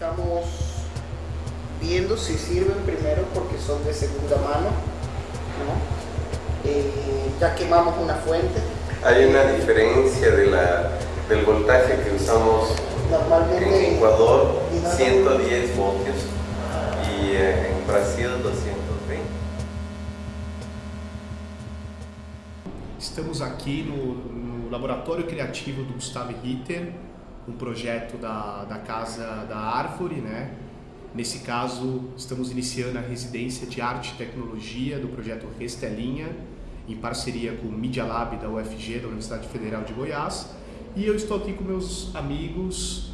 Estamos viendo si sirven primero porque son de segunda mano, ¿no? Eh, ya quemamos una fuente. Hay una diferencia de la, del voltaje que usamos Normalmente en Ecuador, y no- 110 voltios y eh, en Brasil 220. Estamos aqui no, no Laboratório Criativo do Gustavo Ritter, um projeto da, da Casa da Árvore, né? Nesse caso, estamos iniciando a residência de Arte e Tecnologia do projeto Restelinha, em parceria com o Media Lab da UFG, da Universidade Federal de Goiás. E eu estou aqui com meus amigos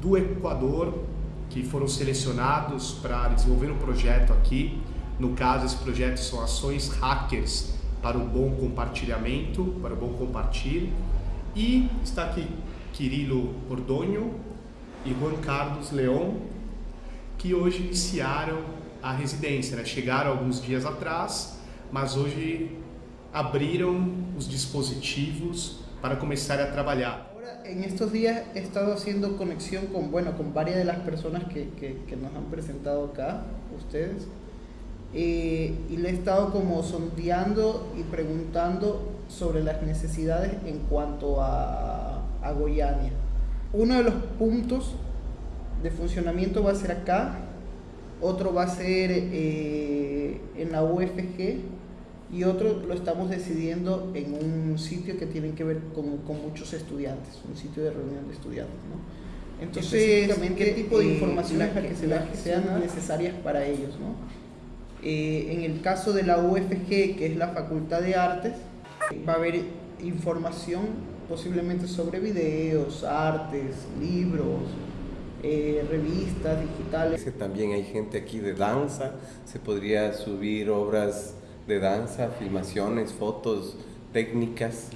do Equador, que foram selecionados para desenvolver um projeto aqui. No caso, esse projeto são ações hackers para o bom compartilhamento, para o bom compartilho. E está aqui Quirilo Ordonho e Juan Carlos Leon, que hoje iniciaram a residência, né? chegaram alguns dias atrás, mas hoje abriram os dispositivos para começar a trabalhar. En estos días he estado haciendo conexión con, bueno, con varias de las personas que, que- que nos han presentado acá, ustedes, Eh, y le he estado como sondeando y preguntando sobre las necesidades en cuanto a, a Goiânia. Uno de los puntos de funcionamiento va a ser acá, otro va a ser eh, en la UFG y otro lo estamos decidiendo en un sitio que tiene que ver con, con muchos estudiantes, un sitio de reunión de estudiantes. ¿no? Entonces, ¿qué tipo de información es la que, se- las que sean necesarias para ellos? ¿no? Eh, en el caso de la UFG, que es la Facultad de Artes, va a haber información posiblemente sobre videos, artes, libros, eh, revistas digitales. Que También hay gente aquí de danza, se podría subir obras de danza, filmaciones, fotos, técnicas.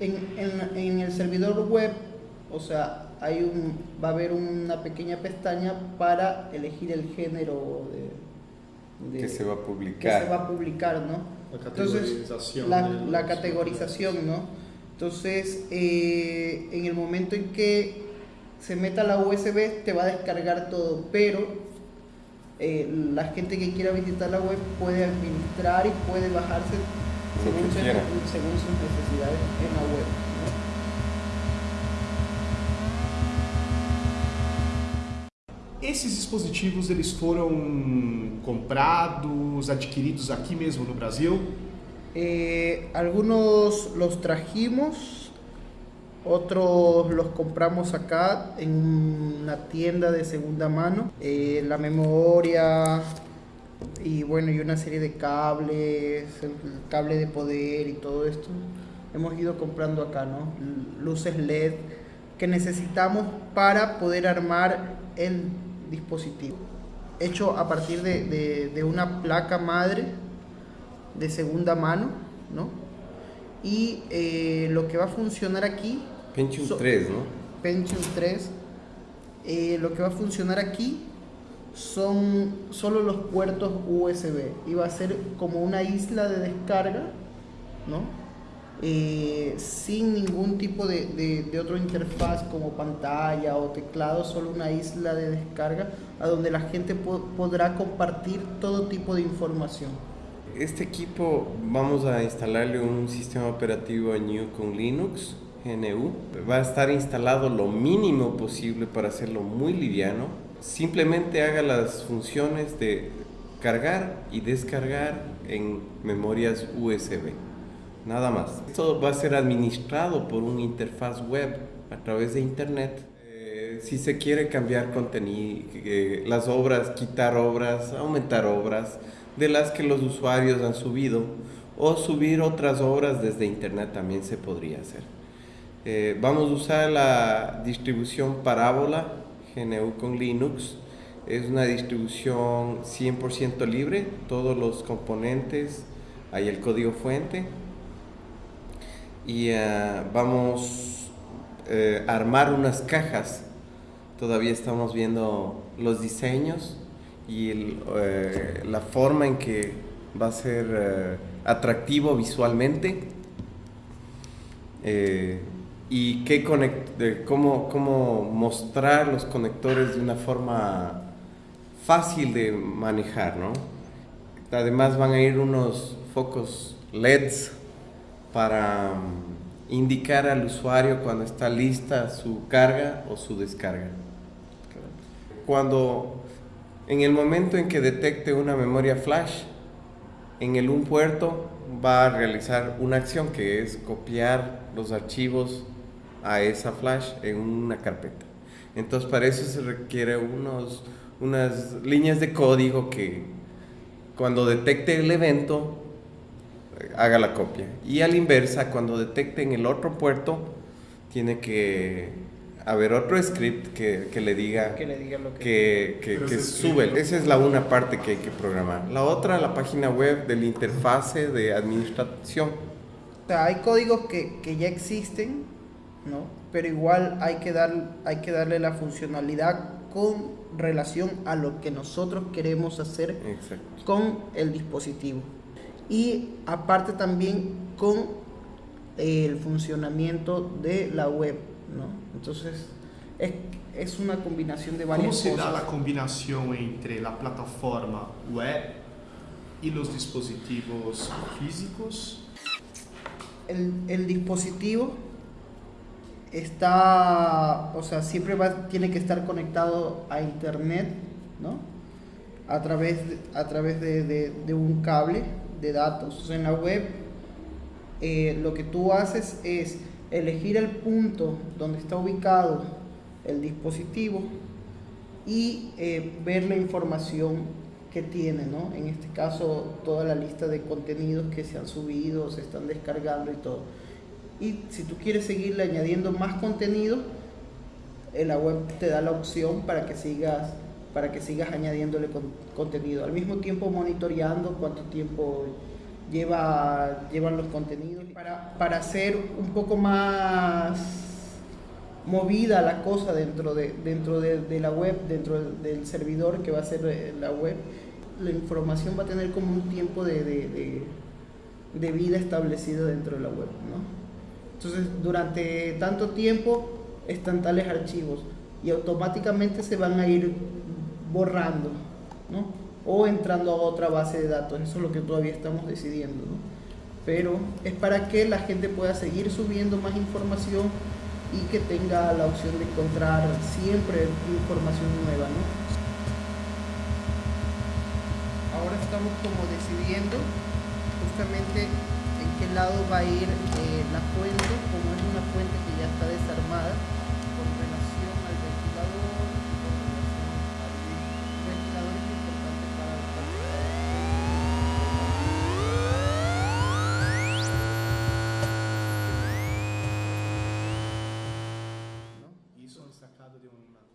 En, en- en el servidor web, o sea, hay un, va a haber una pequeña pestaña para elegir el género de, de- que se va a que publicar. se va a publicar, ¿no? La Entonces, la, categorización, ¿no? Entonces, eh, en el momento en que se meta la USB, te va a descargar todo, pero eh, la gente que quiera visitar la web puede administrar y puede bajarse según, se- según sus necesidades en la web. Esses dispositivos eles foram comprados, adquiridos aqui mesmo no Brasil? Eh, algunos los trajimos, otros los compramos acá en una tienda de segunda mano. Eh, la memoria y bueno, y una serie de cables, el cable de poder y todo esto. Hemos ido comprando acá, ¿no? Luces LED que necesitamos para poder armar el dispositivo. Hecho a partir de una placa madre de segunda mano, ¿no? Y eh, lo que va a funcionar aquí, Pentium So- 3, ¿no? Pentium 3, eh, lo que va a funcionar aquí son solo los puertos USB y va a ser como una isla de descarga, ¿no? Eh, sin ningún tipo de, de- de otro interfaz como pantalla o teclado, solo una isla de descarga a donde la gente po- podrá compartir todo tipo de información. Este equipo vamos a instalarle un sistema operativo GNU con Linux, GNU. Va a estar instalado lo mínimo posible para hacerlo muy liviano. Simplemente haga las funciones de cargar y descargar en memorias USB. Nada más. Esto va a ser administrado por una interfaz web a través de internet. Eh, si se quiere cambiar contenido, eh, las obras, quitar obras, aumentar obras de las que los usuarios han subido o subir otras obras desde internet también se podría hacer. Eh, vamos a usar la distribución Parábola GNU con Linux. Es una distribución 100% libre, todos los componentes, hay el código fuente. Y eh, vamos eh, a armar unas cajas. Todavía estamos viendo los diseños y eh, la forma en que va a ser eh, atractivo visualmente. Eh, y qué cómo, cómo mostrar los conectores de una forma fácil de manejar, ¿no? Además van a ir unos focos LEDs para mm, indicar al usuario cuando está lista su carga o su descarga. Cuando en el momento en que detecte una memoria flash, en el un puerto va a realizar una acción que es copiar los archivos a esa flash en una carpeta. Entonces para eso se requiere unos, unas líneas de código que cuando detecte el evento haga la copia. Y a la inversa, cuando detecte en el otro puerto, tiene que haber otro script que, que le diga que, le diga lo que, que, que, sube. Esa es la una parte que hay que programar. La otra, la página web de la interfase de administración. O sea, hay códigos que, que ya existen, ¿no? Pero igual hay que, dar, hay que darle la funcionalidad con relación a lo que nosotros queremos hacer con el dispositivo y aparte también con el funcionamiento de la web, ¿no? Entonces, es, es una combinación de varias cosas. ¿Cómo se da la combinación entre la plataforma web y los dispositivos físicos? El, el dispositivo está, o sea, siempre va, tiene que estar conectado a internet, ¿no? A través, a través de, de, de un cable de datos. en la web eh, lo que tú haces es elegir el punto donde está ubicado el dispositivo y eh, ver la información que tiene, ¿no? En este caso, toda la lista de contenidos que se han subido, se están descargando y todo. Y si tú quieres seguirle añadiendo más contenido, en la web te da la opción para que sigas para que sigas añadiéndole contenido. Al mismo tiempo monitoreando cuánto tiempo lleva, llevan los contenidos. Para, para hacer un poco más movida la cosa dentro de, dentro de, la web, dentro del, servidor que va a ser eh, la web, la información va a tener como un tiempo de, de, de vida establecido dentro de la web. ¿no? Entonces, durante tanto tiempo están tales archivos y automáticamente se van a ir borrando, ¿no? O entrando a otra base de datos, eso es lo que todavía estamos decidiendo, ¿no? Pero es para que la gente pueda seguir subiendo más información y que tenga la opción de encontrar siempre información nueva, ¿no? Ahora estamos como decidiendo justamente en qué lado va a ir eh, la fuente, como es una fuente que ya está desarmada, sacado de una